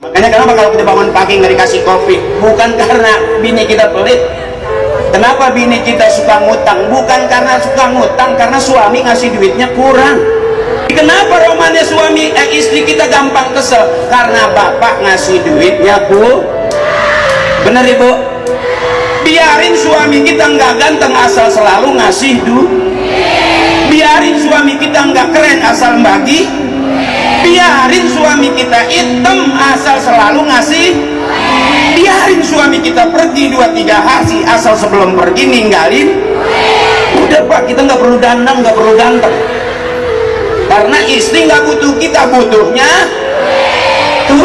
makanya kenapa kalau kita bangun pagi nggak dikasih kopi? Bukan karena bini kita pelit. Kenapa bini kita suka ngutang? Bukan karena suka ngutang karena suami ngasih duitnya kurang. Kenapa romannya suami eh, istri kita gampang kesel? Karena bapak ngasih duitnya ku bener ibu? Biarin suami kita nggak ganteng asal selalu ngasih duit biarin suami kita nggak keren asal bagi biarin suami kita hitam asal selalu ngasih. Biarin suami kita pergi dua tiga hari asal sebelum pergi ninggalin. Udah pak kita nggak perlu dandan nggak perlu ganteng. Karena istri nggak butuh kita butuhnya tuh